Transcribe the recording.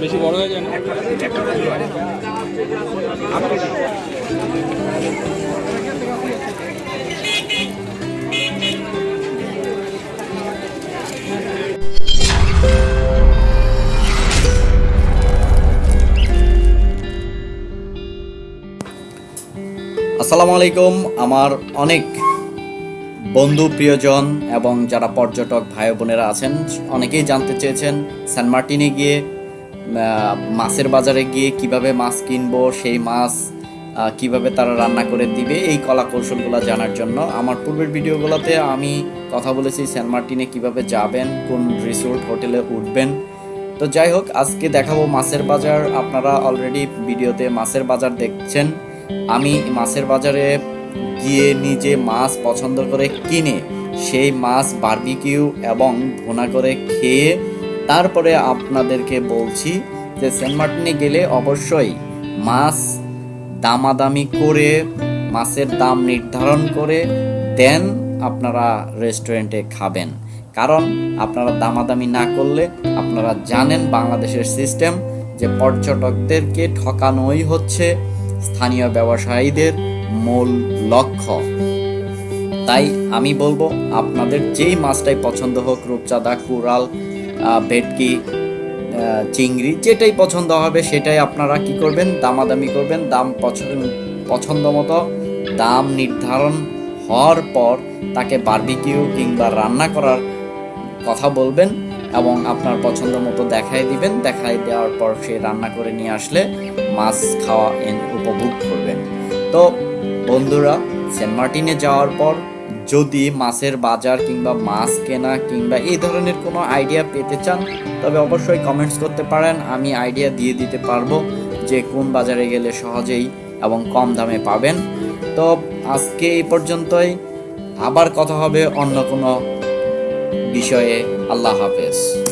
বেশি বড় হয়ে যায় না? আসসালামু আলাইকুম। আমার অনেক বন্ধু, প্রিয়জন এবং যারা পর্যটক ভাই বোনেরা আছেন, অনেকেই জানতে চেয়েছেন সেন্ট মার্টিনে গিয়ে মাছের বাজারে গিয়ে কীভাবে মাছ কিনবো, সেই মাছ কীভাবে তারা রান্না করে দিবে, এই কলা কৌশলগুলো জানার জন্য। আমার পূর্বের ভিডিওগুলোতে আমি কথা বলেছি সেন্ট মার্টিনে কীভাবে যাবেন, কোন রিসোর্ট হোটেলে উঠবেন। তো যাই হোক, আজকে দেখাবো মাছের বাজার। আপনারা অলরেডি ভিডিওতে মাছের বাজার দেখছেন। আমি মাছের বাজারে গিয়ে নিজে মাছ পছন্দ করে কিনে সেই মাছ বার্বিকিউ এবং ভুনা করে খেয়ে তারপরে আপনাদেরকে বলছি যে সেন্ট মার্টিনে গেলে অবশ্যই মাছ দামাদামি করে, মাছের দাম নির্ধারণ করে দেন আপনারা রেস্টুরেন্টে খাবেন। কারণ আপনারা দামাদামি না করলে আপনারা জানেন বাংলাদেশের সিস্টেম যে পর্যটকদেরকে ঠকানোই হচ্ছে। স্থানীয় ব্যবসায়ীদের মূল লক্ষ্য। তাই আমি বলব আপনাদের যেই মাছটাই পছন্দ হোক রূপচাঁদা আহ, ভেটকি চিংড়ি যেটাই পছন্দ হবে সেটাই আপনারা কি করবেন? দামাদামি করবেন। দাম পছন্দ মতো দাম নির্ধারণ হওয়ার পর তাকে বারবিকিউ কিংবা রান্না করার কথা বলবেন এবং আপনার পছন্দ মতো দেখাই দিবেন। দেখাই দেওয়ার পর সে রান্না করে নিয়ে আসলে মাছ খাওয়া এন- উপভোগ করবেন। তো বন্ধুরা, সেন্ট মার্টিনে যাওয়ার পর যদি মাছের বাজার কিংবা মাছ কেনা কিংবা এই ধরনের কোনো আইডিয়া পেতে চান, তবে অবশ্যই কমেন্টস করতে পারেন, আমি আইডিয়া দিয়ে দিতে পারব যে কোন বাজারে গেলে সহজেই এবং কম দামে পাবেন। তো আজকে এই পর্যন্তই, আবার কথা হবে অন্য কোনো বিষয়ে। আল্লাহ হাফেজ।